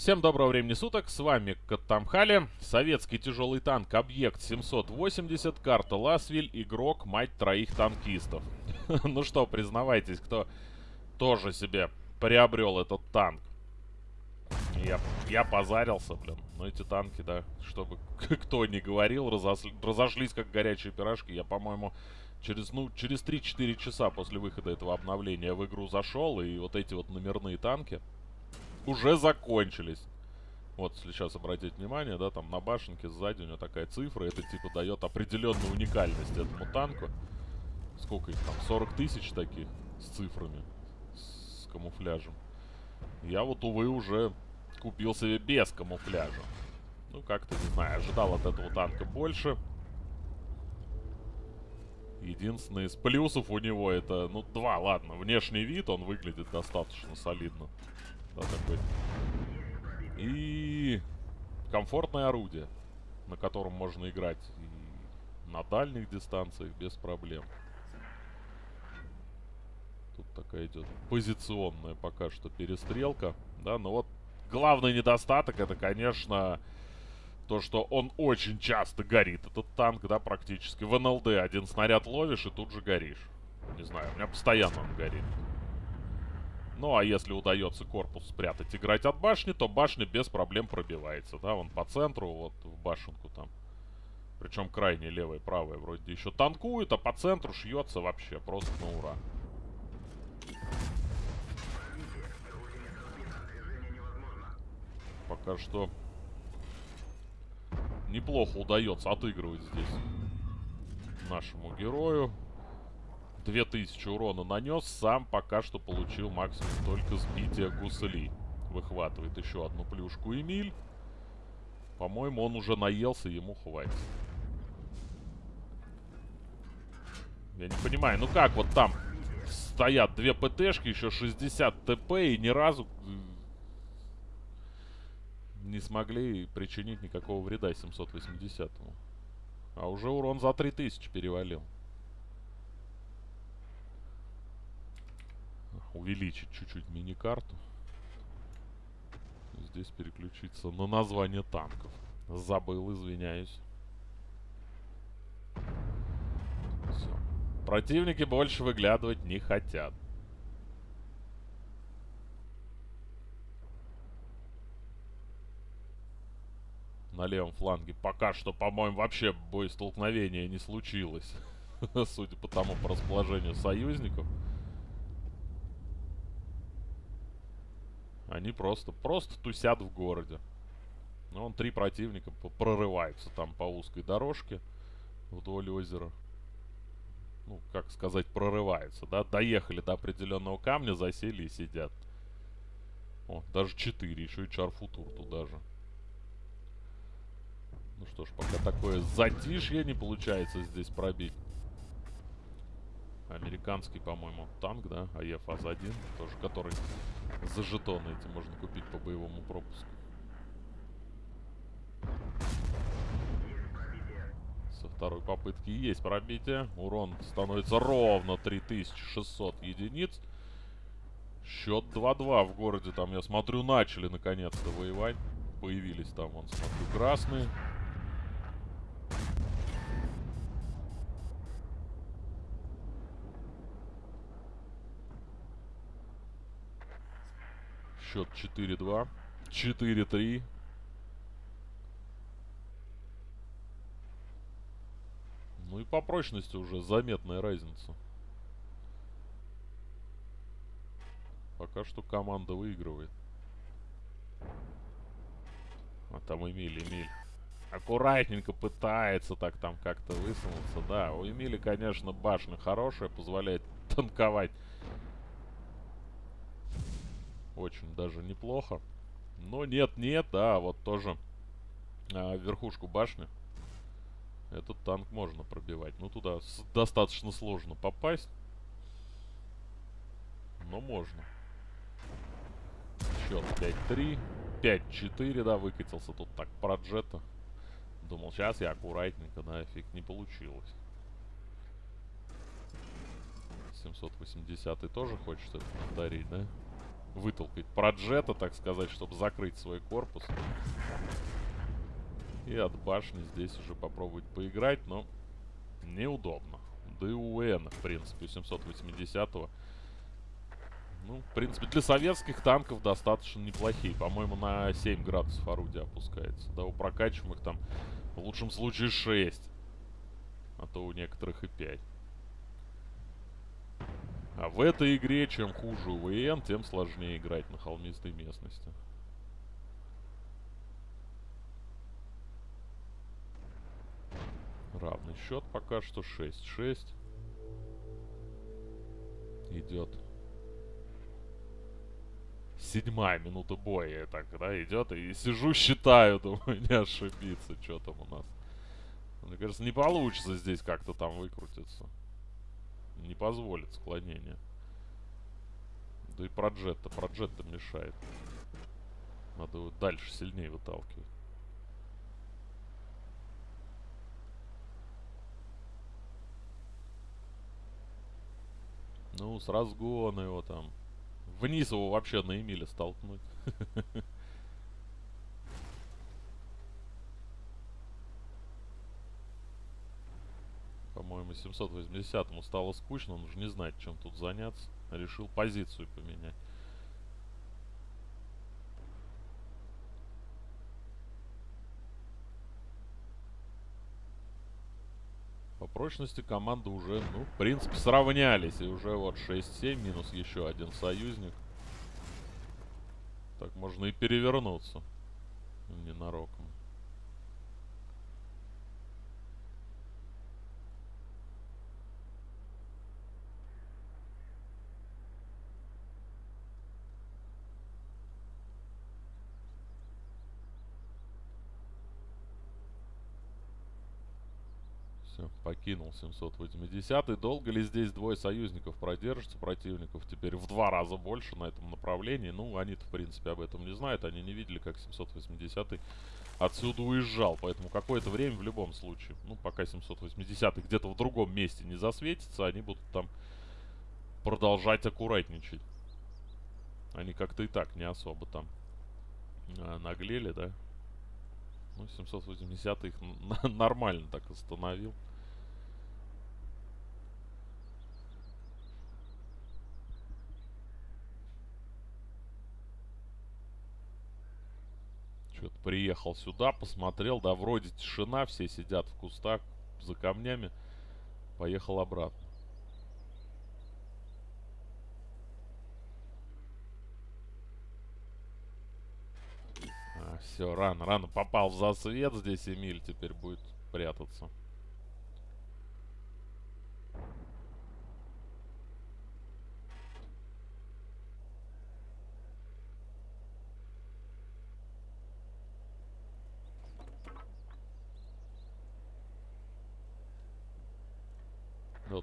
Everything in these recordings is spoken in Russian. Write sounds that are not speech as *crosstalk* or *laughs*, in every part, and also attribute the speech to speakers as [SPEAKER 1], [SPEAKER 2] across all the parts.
[SPEAKER 1] Всем доброго времени суток, с вами Каттамхали, советский тяжелый танк Объект 780, карта Ласвиль, игрок, мать троих танкистов. *laughs* ну что, признавайтесь, кто тоже себе приобрел этот танк. Я, я позарился, блин. Но эти танки, да, чтобы *laughs* кто ни говорил, разосли, разошлись как горячие пирожки. Я, по-моему, через, ну, через 3-4 часа после выхода этого обновления в игру зашел, и вот эти вот номерные танки уже закончились. Вот, если сейчас обратить внимание, да, там на башенке сзади у него такая цифра. Это типа дает определенную уникальность этому танку. Сколько их там? 40 тысяч таких с цифрами, с камуфляжем. Я вот, увы, уже купил себе без камуфляжа. Ну, как-то, не знаю, ожидал от этого танка больше. Единственное из плюсов у него это, ну, два, ладно. Внешний вид, он выглядит достаточно солидно. Да, такой. И комфортное орудие, на котором можно играть и на дальних дистанциях без проблем. Тут такая идет позиционная пока что перестрелка. Да, но вот главный недостаток это, конечно, то, что он очень часто горит. Этот танк, да, практически. В НЛД один снаряд ловишь и тут же горишь. Не знаю, у меня постоянно он горит. Ну, а если удается корпус спрятать, играть от башни, то башня без проблем пробивается, да, он по центру, вот в башенку там. Причем крайне левая и правая вроде еще танкует, а по центру шьется вообще просто на ура. Пока что неплохо удается отыгрывать здесь нашему герою. 2000 урона нанес, сам пока что получил максимум только сбития гусели. Выхватывает еще одну плюшку Эмиль. По-моему, он уже наелся, ему хватит. Я не понимаю, ну как вот там стоят две ПТшки, еще 60 ТП и ни разу не смогли причинить никакого вреда 780-му. А уже урон за 3000 перевалил. Увеличить чуть-чуть мини-карту. Здесь переключиться на название танков. Забыл, извиняюсь. Все. Противники больше выглядывать не хотят. На левом фланге пока что, по-моему, вообще боестолкновения не случилось. *laughs* Судя по тому по расположению союзников. Они просто, просто тусят в городе. Ну, он три противника прорываются там по узкой дорожке вдоль озера. Ну, как сказать, прорываются, да? Доехали до определенного камня, засели и сидят. О, даже четыре, еще и чарфутур туда же. Ну что ж, пока такое затишье не получается здесь пробить. Американский, по-моему, танк, да? АЕФ АЗ-1, тоже, который за жетоны эти можно купить по боевому пропуску. Со второй попытки есть пробитие. Урон становится ровно 3600 единиц. Счет 2-2 в городе. Там, я смотрю, начали наконец-то воевать. Появились там, вон, смотрю, красные. Счет 4-2. 4-3. Ну и по прочности уже заметная разница. Пока что команда выигрывает. А там Эмиль, Эмиль. Аккуратненько пытается так там как-то высунуться. Да, у Эмили, конечно, башня хорошая, позволяет танковать очень даже неплохо. Но нет-нет, да, вот тоже а, верхушку башни. Этот танк можно пробивать. Ну, туда достаточно сложно попасть. Но можно. Счет 5-3. 5-4, да, выкатился тут так про джета. Думал, сейчас я аккуратненько, да, эффект не получилось. 780 тоже хочет это повторить, да? Вытолкать проджета, так сказать, чтобы закрыть свой корпус. И от башни здесь уже попробовать поиграть, но неудобно. Да и у УН, в принципе, 780-го. Ну, в принципе, для советских танков достаточно неплохие. По-моему, на 7 градусов орудие опускается. Да, у прокачиваемых там в лучшем случае 6. А то у некоторых и 5. А в этой игре, чем хуже УВН, тем сложнее играть на холмистой местности. Равный счет пока что 6-6. Идет. Седьмая минута боя так, да, идет. И сижу, считаю, думаю, не ошибиться, что там у нас. Мне кажется, не получится здесь как-то там выкрутиться не позволит склонение. Да и проджет-то, проджет-то мешает. Надо его дальше сильнее выталкивать. Ну, с разгона его там. Вниз его вообще на Эмиле столкнуть. *laughs* по-моему, 780-му стало скучно, он уже не знает, чем тут заняться. Решил позицию поменять. По прочности команды уже, ну, в принципе, сравнялись. И уже вот 6-7 минус еще один союзник. Так можно и перевернуться. Ненароком. Покинул 780 -й. Долго ли здесь двое союзников продержатся противников? Теперь в два раза больше на этом направлении. Ну, они-то, в принципе, об этом не знают. Они не видели, как 780 отсюда уезжал. Поэтому какое-то время в любом случае, ну, пока 780 где-то в другом месте не засветится, они будут там продолжать аккуратничать. Они как-то и так не особо там а, наглели, да? Ну, 780 их *laughs* нормально так остановил. Приехал сюда, посмотрел, да, вроде тишина, все сидят в кустах за камнями. Поехал обратно. А, все, рано, рано попал в засвет здесь Эмиль, теперь будет прятаться.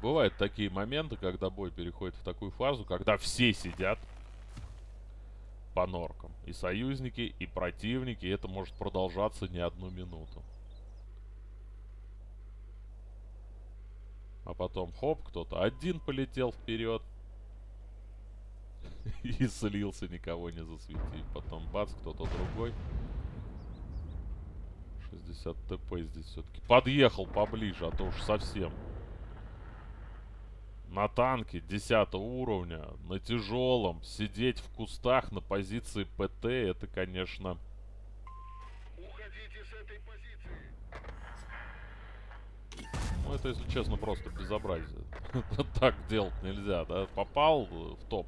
[SPEAKER 1] Бывают такие моменты, когда бой переходит в такую фазу, когда все сидят по норкам. И союзники, и противники. И это может продолжаться не одну минуту. А потом, хоп, кто-то один полетел вперед. *laughs* И слился, никого не засветив. Потом, бац, кто-то другой. 60 ТП здесь все-таки. Подъехал поближе, а то уж совсем на танке 10 уровня, на тяжелом, сидеть в кустах на позиции ПТ, это, конечно... Ну, это, если честно, просто безобразие. *laughs* так делать нельзя, да? Попал в топ,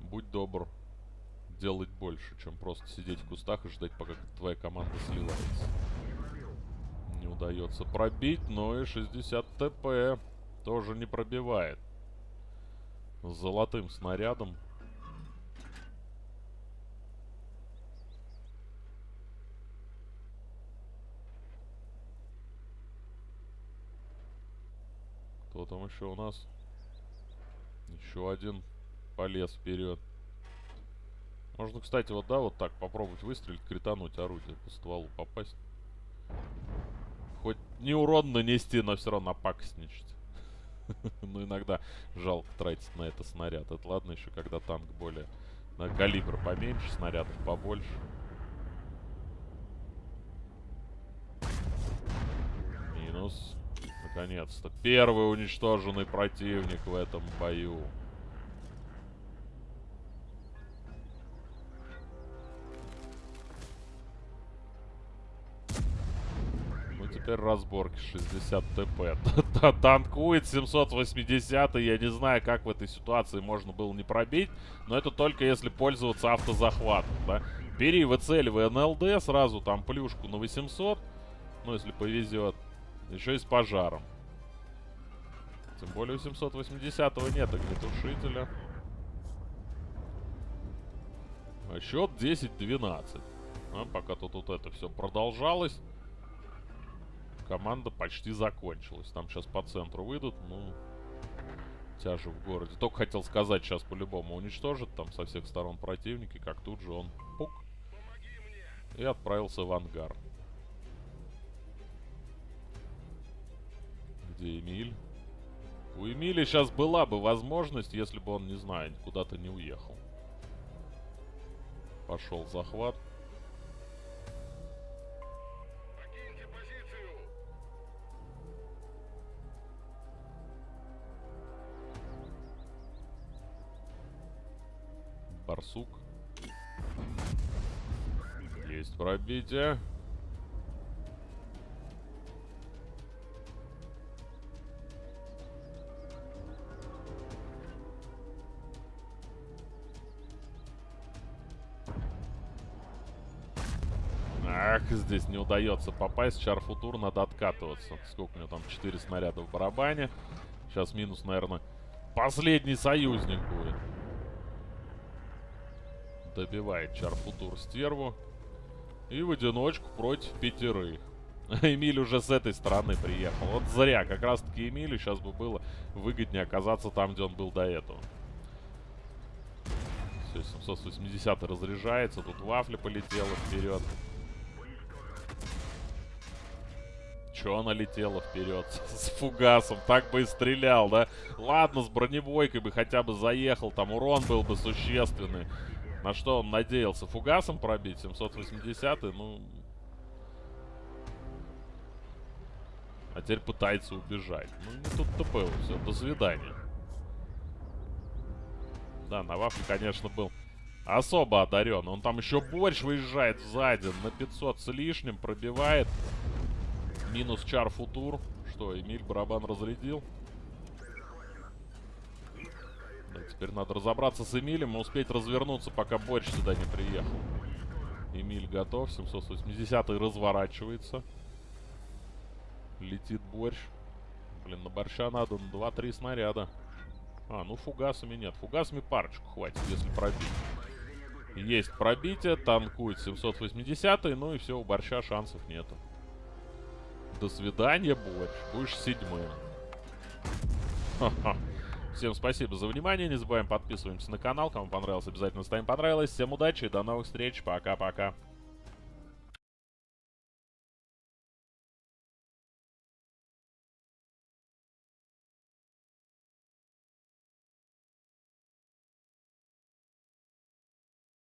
[SPEAKER 1] будь добр, делать больше, чем просто сидеть в кустах и ждать, пока твоя команда сливается. Не удается пробить, но и 60 ТП тоже не пробивает. Золотым снарядом. Кто там еще у нас? Еще один полез вперед. Можно, кстати, вот да, вот так попробовать выстрелить, критануть орудие по стволу попасть. Хоть не урон нанести, но все равно напакостничать. *laughs* ну, иногда жалко тратить на это снаряд. Это ладно еще, когда танк более На калибр поменьше, снарядов побольше. Минус. Наконец-то. Первый уничтоженный противник в этом бою. Ну, теперь разборки 60 ТП. *laughs* Танкует 780 я не знаю, как в этой ситуации можно было не пробить, но это только если пользоваться автозахватом, да. Бери, выцеливай НЛД, сразу там плюшку на 800, ну, если повезет. Еще и с пожаром. Тем более у 780-го нет огнетушителя. А счет 10-12. А, пока тут вот это все продолжалось. Команда почти закончилась. Там сейчас по центру выйдут, ну... Тяжи в городе. Только хотел сказать, сейчас по-любому уничтожит там со всех сторон противники, как тут же он пук. И отправился в ангар. Где Эмиль? У Эмили сейчас была бы возможность, если бы он, не знаю, куда-то не уехал. Пошел захват. Барсук. Есть пробитие. Ах, здесь не удается попасть. Чарфутур надо откатываться. Сколько у него там? 4 снаряда в барабане. Сейчас минус, наверное, последний союзник будет. Добивает Чарфутур стерву. И в одиночку против пятерых. *laughs* Эмиль уже с этой стороны приехал. Вот зря. Как раз таки Эмилю сейчас бы было выгоднее оказаться там, где он был до этого. Все, 780 разряжается. Тут вафля полетела вперед. Че она летела вперед *laughs* с фугасом? Так бы и стрелял, да? Ладно, с бронебойкой бы хотя бы заехал. Там урон был бы существенный. На что он надеялся? Фугасом пробить? 780 ну... А теперь пытается убежать. Ну, не тут-то было. Все, до свидания. Да, на вафле, конечно, был особо одарен. Он там еще борщ выезжает сзади на 500 с лишним, пробивает. Минус чар футур. Что, Эмиль барабан разрядил? Да, теперь надо разобраться с Эмилем и успеть развернуться, пока борщ сюда не приехал. Эмиль готов. 780 разворачивается. Летит борщ. Блин, на борща надо на 2-3 снаряда. А, ну фугасами нет. Фугасами парочку хватит, если пробить. Есть пробитие, танкует 780 ну и все, у борща шансов нету. До свидания, борщ. Будешь седьмым. Всем спасибо за внимание. Не забываем подписываемся на канал. Кому понравилось, обязательно ставим понравилось. Всем удачи и до новых встреч. Пока-пока.